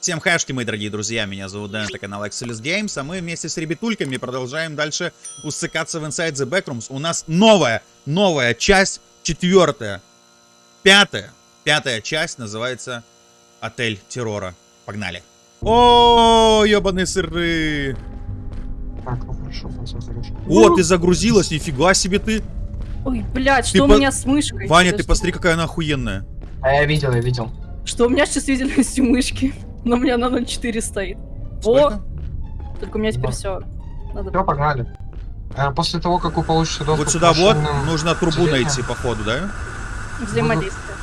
Всем хэшки, мои дорогие друзья, меня зовут Дэн, это канал Excelis Games, а мы вместе с ребятульками продолжаем дальше усыкаться в Inside the Backrooms. У нас новая, новая часть, четвертая, пятая, пятая часть называется Отель Террора. Погнали. О, ебаные сыры. Так, ну хорошо, хорошо, хорошо. О, ты загрузилась, нифига себе ты. Ой, блядь, Ты что у по- меня с мышкой? Ваня, ты посмотри, какая она охуенная. А я видел, я видел. Что у меня с чувствительностью мышки? Но у меня на 0,4 стоит. Сколько? О, только у меня теперь все. Надо... Все, погнали. А после того, как вы получите доступ Вот сюда к вот, нужно трубу отделениям, найти, походу, да? Взаимодействие.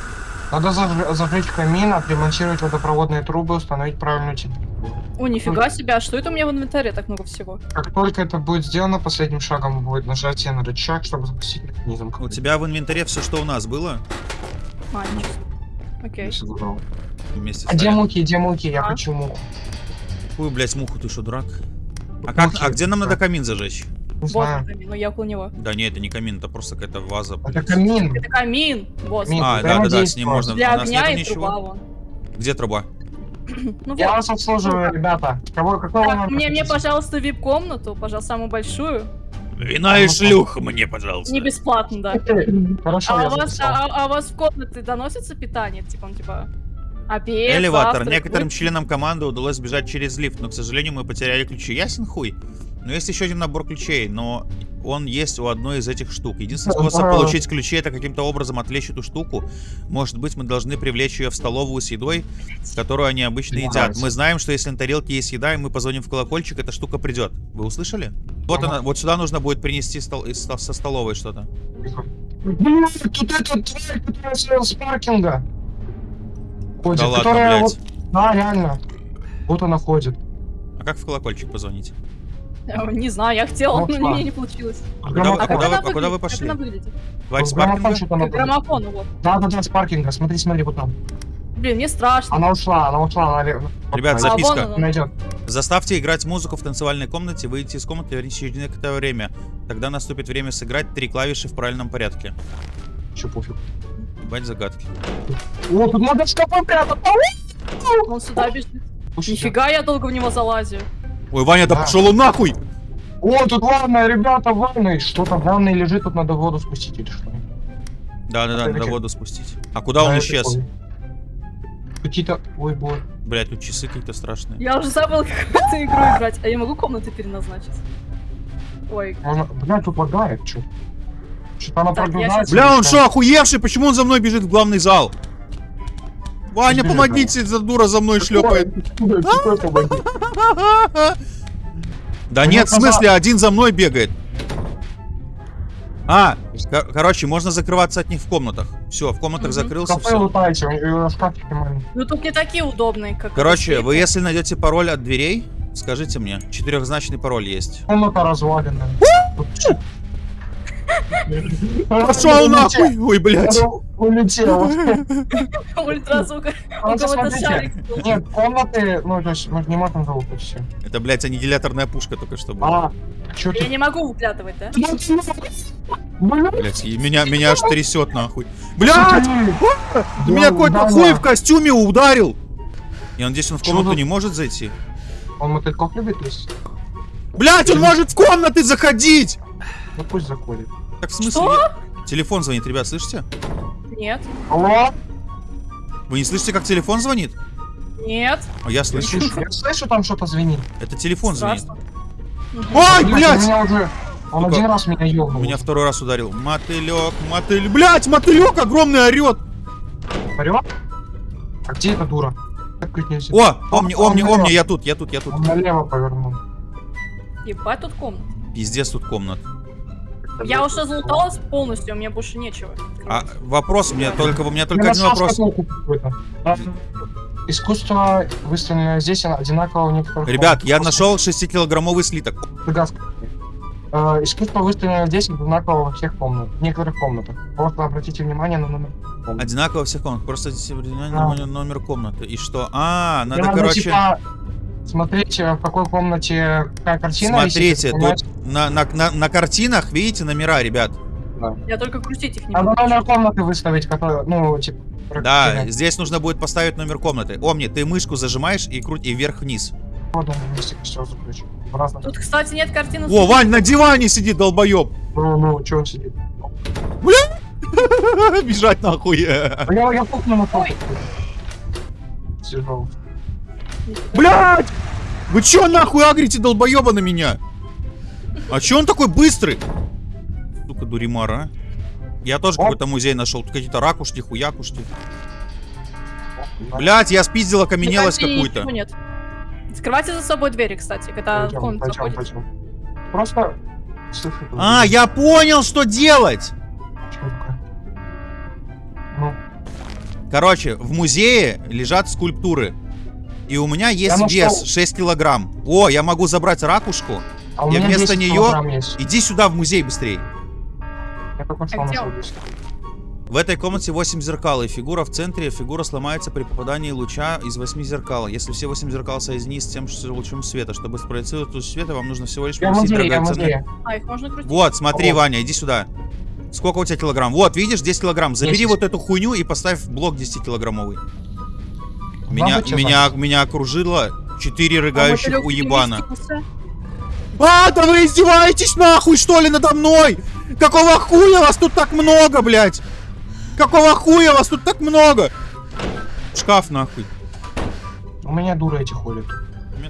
Надо заж- зажечь камин, отремонтировать водопроводные трубы, установить правильную температуру. О, нифига себе, а что это у меня в инвентаре так много всего? Как только это будет сделано, последним шагом будет нажатие на рычаг, чтобы запустить механизм. У тебя в инвентаре все, что у нас было? А, ничего. Окей. Вместе А где муки, где муки? Я А? хочу муку. Какую, блядь, муху ты что, дурак? А, как, Мухи. а где нам надо камин зажечь? Не Вот камин, но я около него. Да не, это не камин, это просто какая-то ваза. Это камин. Это камин, босс. Камин. А, да, да, да, с ним можно. Для у нас огня нету и труба ничего. вон. Где труба? Ну Я вот. вас обслуживаю, ребята. Кого, какого Так, мне, мне, пожалуйста, вип-комнату, пожалуйста, самую большую. Вина и шлюха мне, пожалуйста. Не бесплатно, да. Хорошо, А у, вас, а, а у вас в комнаты доносится питание? Типа, он типа... Обед, Элеватор. завтрак, Некоторым ужин? членам команды удалось сбежать через лифт, но, к сожалению, мы потеряли ключи. Ясен хуй. Но есть еще один набор ключей, но он есть у одной из этих штук. Единственный способ получить ключи это каким-то образом отвлечь эту штуку. Может быть, мы должны привлечь ее в столовую с едой, которую они обычно едят. Мы знаем, что если на тарелке есть еда, и мы позвоним в колокольчик, эта штука придет. Вы услышали? Вот она, вот сюда нужно будет принести стол- из- со столовой что-то. Блин, тут эта тварь, которая с паркинга. Ходит, Да ладно, которая блядь. вот- Да, реально. Вот она ходит. А как в колокольчик позвонить? Э, Не знаю, я хотела, но ладно. мне не получилось. А куда вы- а А куда она а куда вы пошли? Как она выглядит? Давайте с паркинга? граммофон, вот. Да, да, да, с паркинга. Смотри, смотри, вот там. Блин, мне страшно. Она ушла, она ушла. Она... Ребят, А, записка. Найдет. Заставьте играть музыку в танцевальной комнате, выйти из комнаты и вернитесь через некоторое время. Тогда наступит время сыграть три клавиши в правильном порядке. Че, пофиг. Ебать загадки. О, тут надо в шкафы прятать. Он сюда бежит. Нифига я долго в него залазю. Ой, Ваня, да Да. пошел он нахуй! О, тут ванная, ребята, в ванной. Что-то в ванной лежит, тут надо воду спустить или что? Да, да, да, Это надо чё? воду спустить. А куда он исчез? Какие-то... Ой, бой. Блять, тут часы какие-то страшные. Я уже забыл какую-то игру играть. А я могу комнаты переназначить? Ой, Можно... Бля, тут лагает, что? Что-то она Так. Бля, он что, охуевший? Почему он за мной бежит в главный зал? Ваня, помогите, эта дура за мной шлепает. Да У нет, в смысле, один за мной бегает. А, кор- короче, можно закрываться от них в комнатах. Все, в комнатах Мгм. закрылся, Кафе все. лутайте, у него шкафчики маленькие. ну тут не такие удобные, как... Короче, вы если найдете пароль от дверей, скажите мне. Четырехзначный пароль есть. Комната разваленная. Пошел нахуй! Ой, блядь. Улетел. Ультразвук. У Вот кого-то смотрите. шарик был. Нет, комнаты, ну, то есть можем залутать все. Это, блядь, аннигиляторная пушка только что была. А, что Я не могу выглядывать, да? Блядь, и меня, меня аж трясет нахуй. Блядь! ты- Меня какой-то хуй в костюме ударил! Я надеюсь, он в комнату не может зайти. Он мотыльков любит есть? Блядь, он может в комнаты заходить! Ну пусть заходит. Так в смысле? Что? я- Телефон звонит, ребят, слышите? Нет. Алло? Вы не слышите, как телефон звонит? Нет. А я слышу. Я слышу, там что-то звенит. Это телефон звонит. Ой, блядь! Он меня уже... Он один раз меня ёбнул. Меня второй раз ударил. Мотылек, мотылек. Блядь, мотылек огромный орет! Орёт? А где эта дура? Открыть нельзя. О, омни, омни, омни, я тут, я тут, я тут. Он налево повернул. Ебать тут комната. Пиздец тут комнат. Я уже залуталась полностью, у меня больше нечего. А вопрос у меня только, у меня только один вопрос. А, Искусство, выставленное здесь, одинаково в некоторых... Ребят, я нашел 6-килограммовый слиток. Э, Искусство, выставленное здесь, одинаково во всех комнатах, в некоторых комнатах. Просто обратите внимание на номер. комнаты. Одинаково во всех комнатах. Просто здесь внимание на номер комнаты. И что? А, надо, Надо, короче, типа, смотреть, э, в какой комнате какая картина смотрите, висит, тут на, на, на, на картинах, видите, номера, ребят. Я только крутить их не Надо могу. номер комнаты выставить, который, ну, типа, Да, здесь нужно будет поставить номер комнаты. Омни, ты мышку зажимаешь и круть и вверх-вниз. Все заключу. Тут, кстати, нет картины. О, Вань, на диване сидит, долбоеб! Ну, ну, че он сидит? Бежать нахуй. Я, я пукну на пол. Блять! Вы чё нахуй агрите долбоеба на меня? А чё он такой быстрый? Сука, дуримара, а? Я тоже какой-то музей нашел. Тут какие-то ракушки, хуякушки. Блять, я спиздил окаменелость какую-то. нет. Закрывайте за собой двери, кстати, когда Пойдем, комнату пойдем, пойдем. Просто... А, я понял, что делать! Ну, Короче, в музее лежат скульптуры. И у меня есть нашел. вес 6 килограмм. О, я могу забрать ракушку. а у Я меня вместо 10 есть. Иди сюда в музей быстрее. Я нашел? 10. В этой комнате 8 зеркал, и фигура в центре. Фигура сломается при попадании луча из 8 зеркал. Если все 8 зеркал соединить с тем же лучом света, чтобы спроецировать луч света, вам нужно всего лишь Я поместить я музее. А, их можно крутить? Вот, смотри, О. Ваня, иди сюда. Сколько у тебя килограмм? Вот, видишь, 10 килограмм. Забери Десять. вот эту хуйню и поставь блок 10-килограммовый. Меня, меня, меня окружило 4 А рыгающих мотылёк уебана. А, да вы издеваетесь нахуй, что ли, надо мной? Какого хуя вас тут так много, блядь? Какого хуя вас тут так много? Шкаф нахуй. У меня дура эти ходят.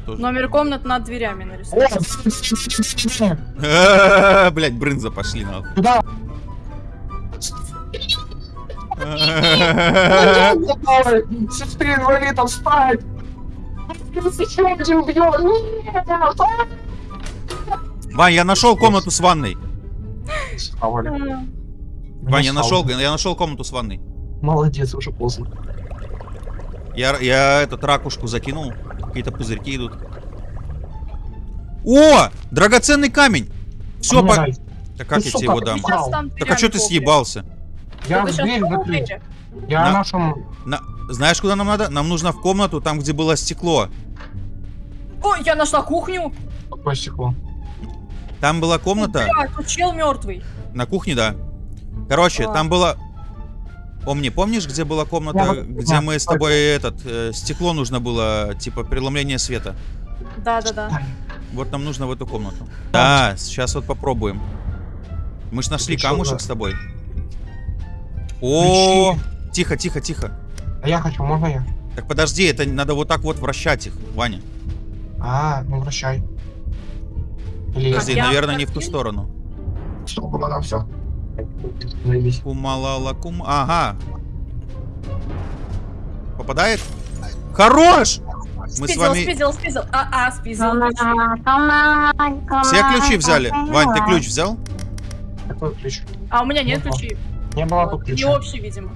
Тоже. Номер комнат над дверями нарисован. Блять, брынза пошли нахуй. Туда. Сестры, инвалидов, спать! Один бьет! Нет! Вань, я нашел комнату с ванной. Вань, я нашел, я нашел комнату с ванной. Молодец, уже поздно. Я, я этот ракушку закинул. Какие-то пузырьки идут. О! Драгоценный камень! Все, А по... Да как я тебе его дам? ты Так а что ты съебался? Я дверь закрыл. Я На- нашем... На- Знаешь, куда нам надо? Нам нужно в комнату, там, где было стекло. Ой, я нашла кухню. Какое стекло? Там была комната. Бля, тут чел мертвый. На кухне, да. Короче, А. там было... Помни, помнишь, где была комната, Я где да, мы с тобой этот э, стекло нужно было, типа преломление света? Да, да, да. Вот нам нужно в эту комнату. Да, сейчас вот попробуем. Мы ж нашли камушек да? с тобой. О, тихо, тихо, тихо. А я хочу, можно я? Так подожди, это надо вот так вот вращать их, Ваня. А, ну вращай. Или Подожди, наверное, не в ту сторону. Что, надо все. Кумалала кум... Ага. Попадает? Хорош! Мы с спиздил, вами... спиздил, спиздил. А, а, спиздил. Все ключи взяли. Вань, ты ключ взял? Какой ключ? А у меня нет ключей. Не было тут Не ключа. общий, видимо.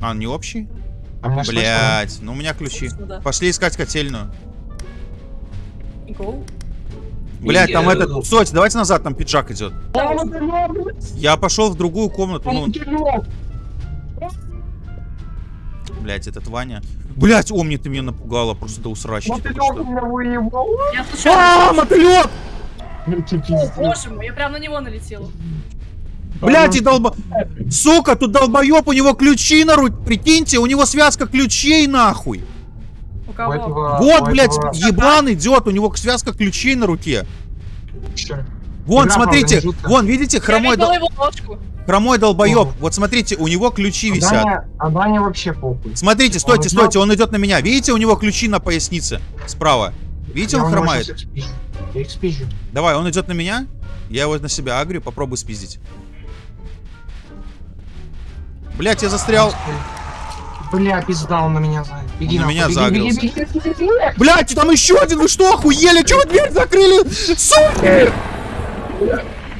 А, не общий? А слышно? Блять, ну у меня ключи. Собственно, да. Пошли искать котельную. Go. Блять, там этот... Соть, давайте назад, там пиджак идет. Я пошел в другую комнату, ну, блять, этот Ваня. Блять, Омни, ты меня напугала просто до усрачки. что. меня выебал. Я А, мотылек! Ну О, боже мой, я прям на него налетела. Блять, и долба... Сука, тут долбоеб, у него ключи на руке. Прикиньте, у него связка ключей нахуй. У кого? этого- Вот, блять, этого- еблан идет, у него связка ключей на руке. Вон, Игра, смотрите, правда, вон, видите, хромой, дол- хромой долбоеб. О. Вот смотрите, у него ключи А висят. Даня- А Даня вообще похуй. Смотрите, стойте, стойте, он идет на меня. Видите, у него ключи на пояснице справа. Видите, Я он хромает. Я их спизжу. Давай, он идет на меня. Я его на себя агрю, попробуй спиздить. Блять, я застрял. Бля, пизда, он на меня за. Беги Он на меня загрелся. Блять, там еще один, вы что, охуели? Чего вы дверь закрыли? Суки!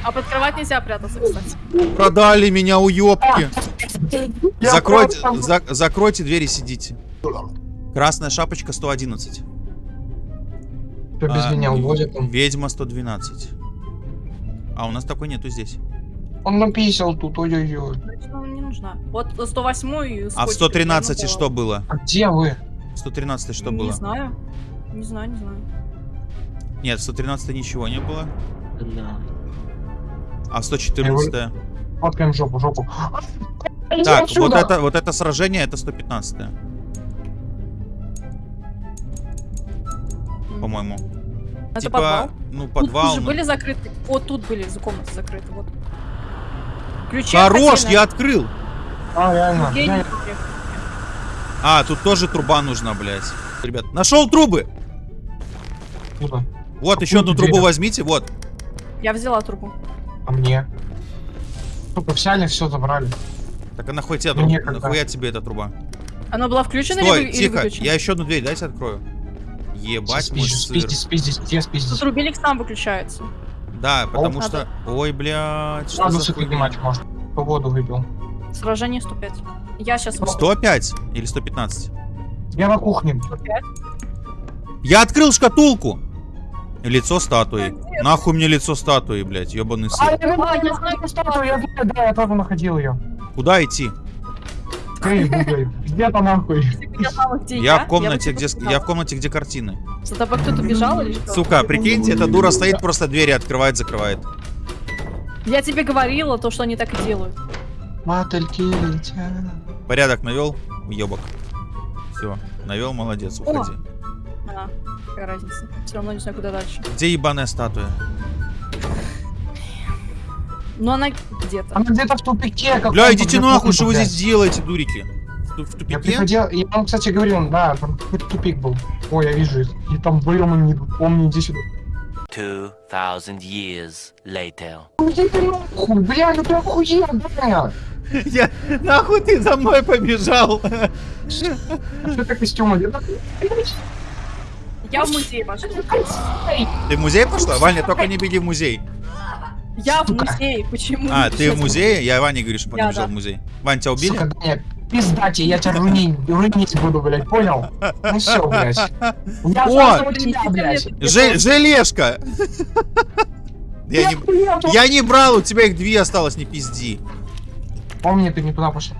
А под кровать нельзя прятаться, кстати. Продали меня, уёбки. Я Закройте, за- закройте дверь и сидите. Красная шапочка 111. Кто без А, меня уводит он. Ведьма 112. А у нас такой нету здесь. Он написал тут, ой-ой-ой. Не нужна. Вот 108 А в 113 что было? А где вы? 113 что не было? знаю. Не знаю, не знаю. Нет, в 113 ничего не было. Бля. А в 114 Фоткаем жопу, жопу. Так, вот это, вот это сражение, это 115 по-моему. Это типа, подвал. ну, Тут подвал. же ну. были закрыты. Вот тут были за комнаты закрыты, вот. Ключи Хорош, я открыл. А, реально. А, тут тоже труба нужна, блядь. Ребят, нашел трубы. Куда? Вот, еще одну дверь? трубу возьмите, вот. Я взяла трубу. А мне? Сука, взяли, все забрали. Так а нахуй тебе, тру- некогда. нахуя тебе эта труба? Она была включена или, Стой, или тихо, выключена? я еще одну дверь, дайте открою. Ебать мой Спиздить, сыр. спиздить, спиздить, где спиздить? Тут рубильник сам выключается. Да, потому Надо. что... Ой, блядь, что Сразу за хуйня? поднимать можно. По воду выпил. Сражение 105. Я сейчас... 105 или 115? Я на кухне. 105. Я открыл шкатулку! Лицо статуи. Где? Нахуй мне лицо статуи, блядь, ебаный А, сыр. я А, знаю, я я знаю, статую, я знаю, да, я тоже находил ее. Куда идти? Гугли. Где-то нахуй. Я где в комнате, где, я в комнате, где картины. За тобой кто-то бежал или что? Сука, прикиньте, эта дура стоит, просто двери открывает, закрывает. Я тебе говорила то, что они так и делают. Мотыльки летят. Порядок навел, уебок. Все, навел, молодец, уходи. А, какая разница. Все равно не знаю, куда дальше. Где ебаная статуя? Но она где-то. Она где-то в тупике. Бля, идите нахуй, что вы здесь делаете, дурики? В в Я тупике? приходил, я вам, кстати, говорил, да, там какой-то тупик был. Ой, я вижу. И там был, мы не помню, иди сюда. 2,000 years later. Ты нахуй, бля, ну ты охуел, бля. Я, нахуй ты за мной побежал? Что это костюм? Я в музей пошла. Ты в музей пошла? Ваня, только не беги в музей. Я в музей. Почему? А, ты в музее? Я Ване говорю, что побежал в музей. Вань, тебя убили? Сука, Даня, пиздати, я тебя рунить, рунить буду, блядь, понял? Ну все, блядь. Я О! тебя, блядь. Же- желешка! Я не, я не брал, у тебя их две осталось, не пизди. Помни, ты не туда пошел.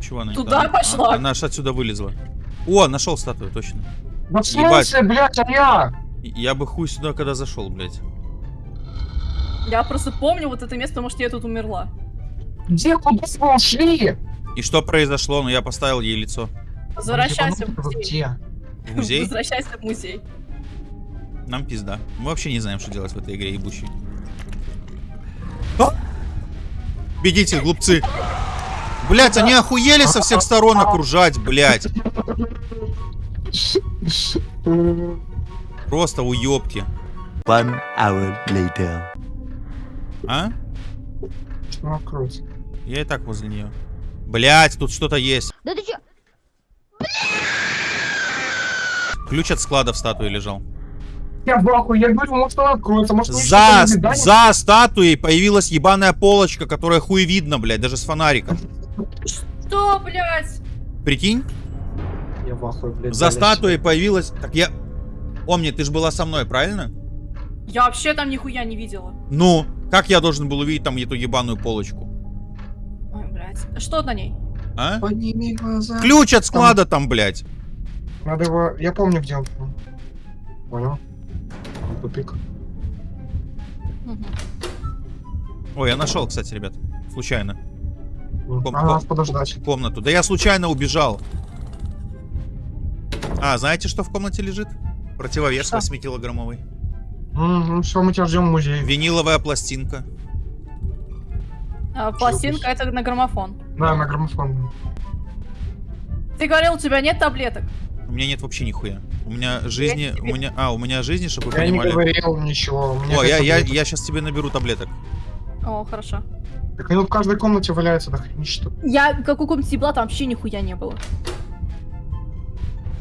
Чего она не Туда там? пошла. А, Она аж отсюда вылезла. О, нашел статую, точно. Да в смысле, блядь, а я? Я бы хуй сюда, когда зашел, блядь. Я просто помню вот это место, потому что я тут умерла. Где, куда вы ушли? И что произошло? Ну, я поставил ей лицо. Возвращайся в музей. В музей? Возвращайся в музей. Нам пизда. Мы вообще не знаем, что делать в этой игре ебучей. А! Бегите, глупцы. Блять, они охуели со всех сторон окружать, блять. Просто уебки. One hour later. А? Что? Я и так возле нее. Блять, тут что-то есть. Да ты чё? Ключ от склада в статуе лежал. Я в ахуе, я говорю, может она откроется, может За, за статуей появилась ебаная полочка, которая хуй видно, блядь, даже с фонариком. Что, блядь? Прикинь, Я в ахуе, блядь. за блядь. статуей появилась... Так я... Помни, ты же была со мной, правильно? Я вообще там нихуя не видела. Ну, как я должен был увидеть там эту ебаную полочку? Что на ней? А? Подними глаза. Ключ от склада там, блядь. Надо его... Я помню, где он. Понял. Там Тупик. Мгм. Ой, я нашел, кстати, ребят. Случайно. Ком- Надо нас ком- подождать. Комнату. Да я случайно убежал. А, знаете, что в комнате лежит? Противовес Что? 8-килограммовый. Ну все, мы тебя ждем в музее. Виниловая пластинка. А, пластинка это на граммофон. Да, на граммофон. Ты говорил, у тебя нет таблеток. У меня нет вообще нихуя. У меня жизни... У меня... А, у меня жизни, чтобы вы Я не понимали. говорил ничего. у меня О, я, я, я сейчас тебе наберу таблеток. О, хорошо. Так они в каждой комнате валяются, да хренища. Я как у каком-то была, там вообще нихуя не было.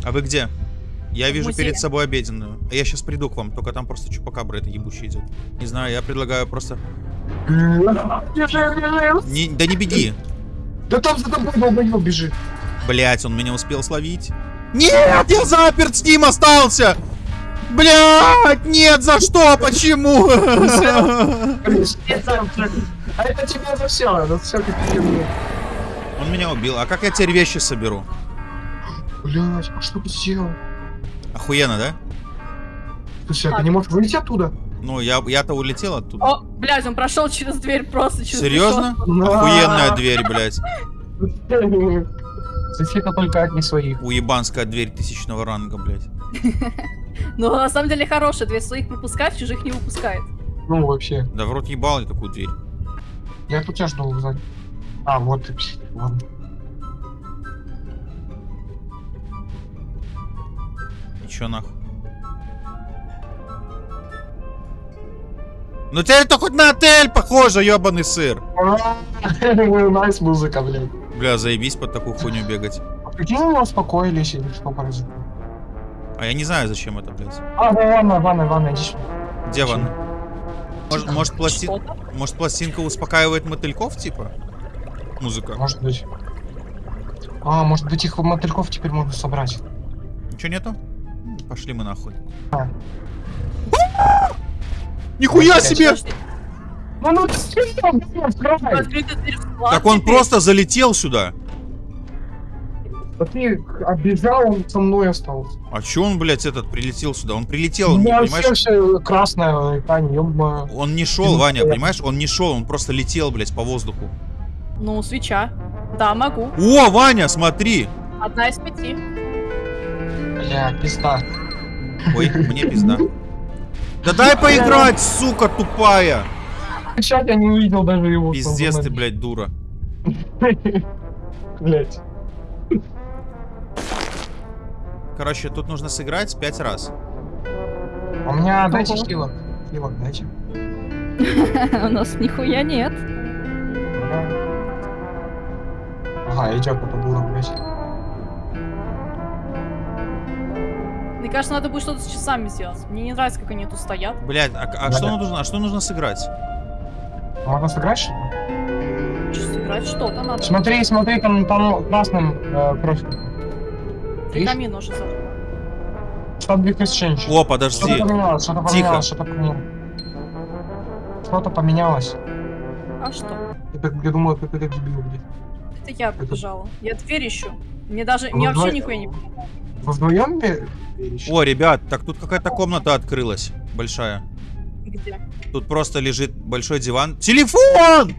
А вы где? Я В вижу музее. перед собой обеденную. А Я сейчас приду к вам, только там просто чупакабра это ебучий идет. Не знаю, я предлагаю просто... Не, да не беги. Да там за тобой долбоёб бежит. Блять, он меня успел словить. Нет, я заперт с ним остался! Блять, нет, за что, почему? А это тебе за все, за все. Он меня убил. А как я теперь вещи соберу? Блять, а что ты сделал? Охуенно, да? Слушай, а ты не можешь выйти оттуда? Ну, я, я-то улетел оттуда. О, блядь, он прошел через дверь просто через Серьезно? Да. Охуенная дверь, блядь. Защита только от не своих. Уебанская дверь тысячного ранга, блядь. Но на самом деле хорошая, дверь своих пропускает, чужих не выпускает. Ну, вообще. Да в рот ебал я такую дверь. Я тут тебя жду сзади. А, вот ты. пс, Ладно. И чё нахуй? Ну теперь это хоть на отель похоже, ебаный сыр. Nice музыка, блядь. Бля, заебись под такую хуйню бегать. А прикинь, мы успокоились или что произошло? А я не знаю, зачем это, блядь. А, да, ванна, ванна, ванна, иди сюда. Где ванна? Может, может, пласти- может пластинка успокаивает мотыльков, типа? Музыка. Может быть. А, может быть, их мотыльков теперь можно собрать. Ничего нету? Пошли мы нахуй. А. в склад Так он просто залетел сюда. А ты оббежал, он со мной остался. А чё он, блядь, этот прилетел сюда? Он прилетел, У он, меня понимаешь? вообще все красное ёбма. Он не шел, Ваня, понимаешь? Он не шел, он просто летел, блядь, по воздуху. Ну, свеча. Да, могу. О, Ваня, смотри! Одна из пяти. Бля, пизда. Ой, мне пизда. Да дай поиграть, сука тупая! Сейчас я не увидел даже его. Пиздец ты, блядь. блядь, дура. Блять. Короче, тут нужно сыграть пять раз. У меня дайте хилок. Хилок дайте. У нас нихуя нет. Ага, идет это было, блять. Мне кажется, надо будет что-то с часами сделать. Мне не нравится, как они тут стоят. Блядь, а, а Да-да. что нужно, а что нужно сыграть? Можно сыграть что сыграть что-то надо. Смотри, смотри, там, там красным э. Видишь? Камин уже зажгла. Subject exchange. О, Что-то подожди. поменялось, что-то Тихо. поменялось, что-то поменялось. Что-то поменялось. А что? Я, я думаю, как это дебил, блядь. Это я побежала. Я дверь ищу. Мне даже... Мне Ну, вообще давай- нихуя не... Вы вдвоем? О, ребят, так тут какая-то комната открылась. Большая. Где? Тут просто лежит большой диван. Телефон!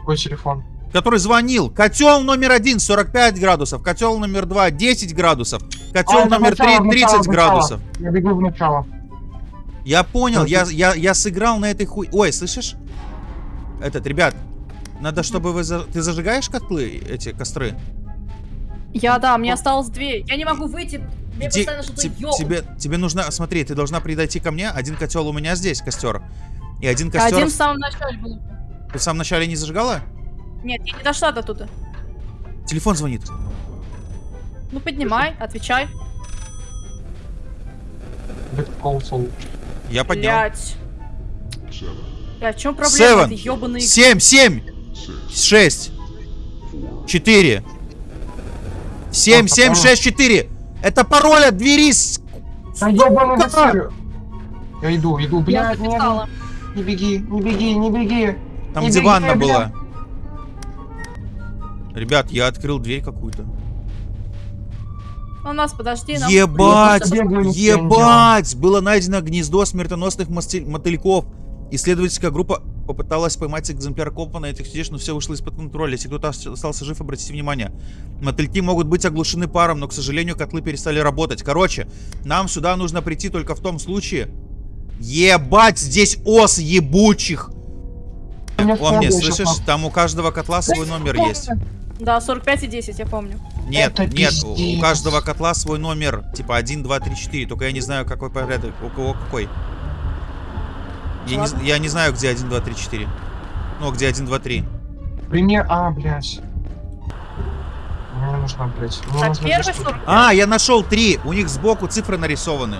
Какой телефон? Который звонил. Котел номер один 45 градусов. Котел номер два 10 градусов. Котел А, номер начало, три 30 начало, начало. градусов. Я бегу в начало. Я понял, я, я, я сыграл на этой хуй... Ой, слышишь? Этот, ребят, надо, чтобы вы... за- Ты зажигаешь котлы, эти костры? Я, да, мне осталось две. Я не могу выйти. Мне Иди- постоянно что-то тебе, тебе нужно... Смотри, ты должна подойти ко мне. Один котел у меня здесь, костер. И один костер... Один в самом начале был. Ты в самом начале не зажигала? Нет, я не дошла до туда. Телефон звонит. Ну, поднимай, отвечай. Я поднял. Блять. Блять, в чем проблема? Seven. Семь, семь, шесть, четыре, семь, Так, семь, а шесть, четыре. Это пароль от двери. с- Да ебаный. Я иду, иду, Я блядь, не, не беги, не беги, не беги. Там Не где беги, ванна бля. была. Ребят, я открыл дверь какую-то. У нас, подожди, нам... Ебать! Ебать! Было найдено гнездо смертоносных мотыльков. Исследовательская группа попыталась поймать экземпляр копа на этих чудес, но все вышло из-под контроля. Если кто-то ос- остался жив, обратите внимание. Мотыльки могут быть оглушены паром, но, к сожалению, котлы перестали работать. Короче, нам сюда нужно прийти только в том случае... Ебать, здесь ос ебучих! У меня О, мне, слышишь? Там у каждого котла свой номер есть. Да, 45 и 10, я помню. Нет, Это нет, у- у пиздец. каждого котла свой номер. Типа 1, 2, 3, 4. Только я не знаю, какой порядок. У кого какой. Я не, Ладно. я не знаю, где 1, 2, 3, 4. Ну, где 1, 2, 3. Пример, а, блядь. Мне нужно, блядь. Мне Так, нужно первый две штуки. 45. А, я нашел 3. У них сбоку цифры нарисованы.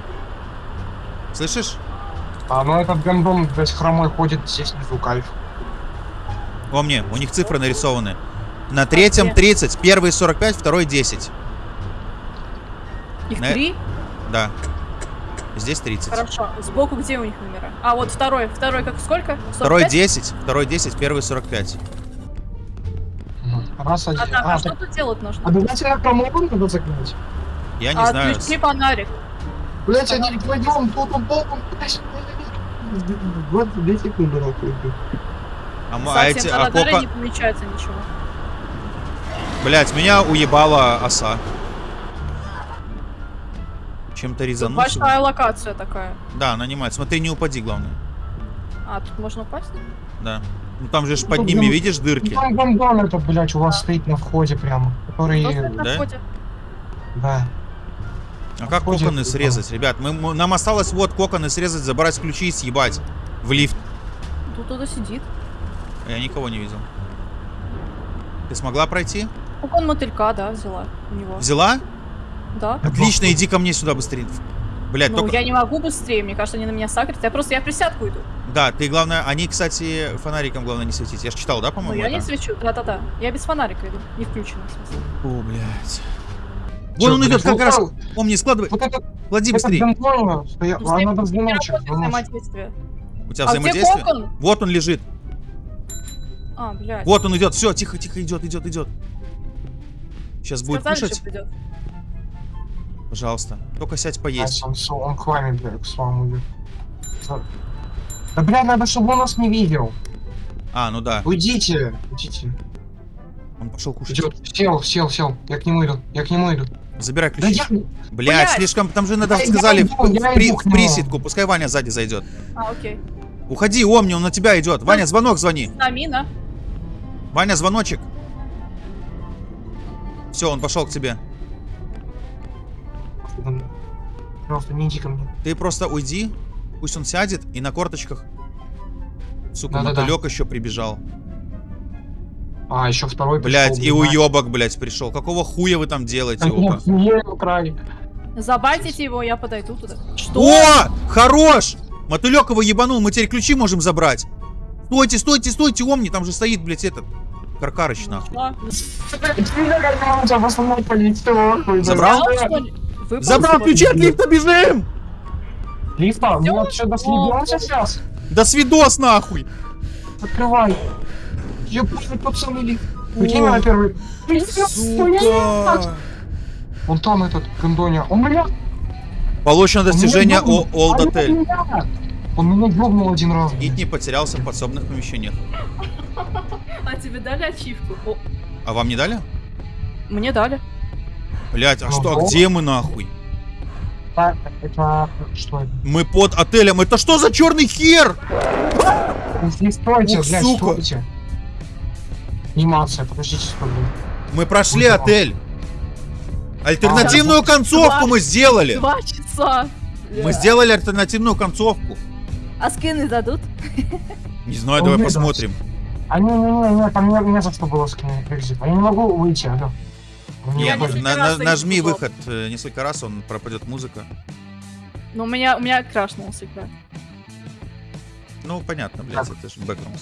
Слышишь? А, ну этот гандон, блядь, хромой ходит здесь внизу, кайф. О, мне, у них цифры нарисованы. На третьем где? 30, первый 45, второй 10. Их На- три? Да. Здесь 30. Хорошо. Сбоку где у них номера? А, вот второй. Второй как сколько? 45? Второй 10, второй 10, первый 45. Мгм. Раз, один. А, так, а, А, что так тут делать нужно? обязательно хромой надо закрыть. Я не а, знаю. отключи фонарик. Блять, они вдвоем, тут он боком, блядь. 22 секунды нахуй. А, а эти, а на радаре копа- не помечается ничего. Блять, меня уебала оса. Чем-то Тут резанулся. большая локация такая. Да, нанимает. Смотри, не упади, главное. А, тут можно упасть? Да. Ну там же ж под ними, видишь, дырки? Там гондон это, блядь, у вас стоит на входе прямо. Который, на да? входе? да. А как Входит коконы туда. срезать, ребят? Мы, мы- нам осталось вот коконы срезать, забрать ключи и съебать в лифт. Тут кто-то сидит. Я никого не видел. Ты смогла пройти? Кокон мотылька, да, взяла у него. Взяла? Да. Отлично, иди ко мне сюда быстрее. Блять, Ну, только... я не могу быстрее, мне кажется, они на меня сагрят. Я просто, я в присядку иду. Да, ты главное, они, кстати, фонариком главное не светить. Я же читал, да, Ну, по-моему? я не это? свечу, да-да-да. Я без фонарика иду, не включена, в смысле. О, блядь. Вон он идет, блядь, как раз. там- Помни, складывай. Вот этот, Клади быстрее. стоял, Ну, а не. У тебя А где взаимодействие? кокон? Вот он лежит. А, блядь. Вот он идет. Все, тихо, тихо, идет, идет, идет. Сейчас будет Сказали, кушать. Пожалуйста. Только сядь поесть. Он, он к вами, блядь, к вам идет. Да, блядь, надо, чтобы он нас не видел. А, ну да. Уйдите, уйдите. Он пошел кушать. Идет, сел, сел, сел. Я к нему иду, я к нему иду. Забирай Да ключи. я... Блять, Блядь. слишком. Там же надо Я- я сказали иду, в, я в при- иду в нему. присидку. Пускай Ваня сзади зайдет. А, окей. Уходи, Омни, он на тебя идет. Ваня, звонок звони. Амина. Ваня, звоночек. Все, он пошел к тебе. Пожалуйста, не иди ко мне. Ты просто уйди, пусть он сядет и на корточках. Сука, Да-да-да. мотылек еще прибежал. А, еще второй Блять, и уебок, блять, пришел. Какого хуя вы там делаете, А нет, украли. Забайтите его, я подойду туда. Что? О! Хорош! Мотылек его ебанул, мы теперь ключи можем забрать. Стойте, стойте, стойте, Омни, там же стоит, блять, этот. Каркарыч, нахуй. А, Забрал? Выпал, Забрал ключи от лифта, бежим! Лифта, Всё? мы что, доследимся сейчас? Да свидос, нахуй! Открывай. Ебаный пацаны лифт. О, на первый. Сука! Он там этот, гондоня. Он меня... Получено достижение он меня о Old ёбнул. Hotel. Он меня ёбнул один раз. Гид не потерялся в подсобных помещениях. А тебе дали ачивку? А вам не дали? мне дали. Блять, а Ну, что, а где мы нахуй? А, Это... Что это? Мы под отелем. Это что за черный хер? Не стойте, Ух, блядь, сука. стойте. Анимация, подождите, секунду. Мы прошли Ну, отель. Альтернативную концовку мы сделали. Два часа. Мы сделали альтернативную концовку. А скины дадут? Не знаю, Он давай не посмотрим. А не, не, не, не, там не, не за что было скинуть экзит. Я не могу выйти, алло. Мне Я на- на- нажми выход э, несколько раз, он пропадет музыка. Ну, у меня, у меня крашнулся экран. Ну, понятно, блядь, это же бэкграунд.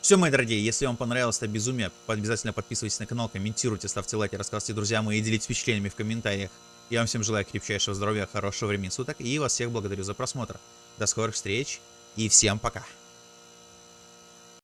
Все, мои дорогие, если вам понравилось это безумие, обязательно подписывайтесь на канал, комментируйте, ставьте лайки, рассказывайте друзьям и делитесь впечатлениями в комментариях. Я вам всем желаю крепчайшего здоровья, хорошего времени суток и вас всех благодарю за просмотр. До скорых встреч и всем пока.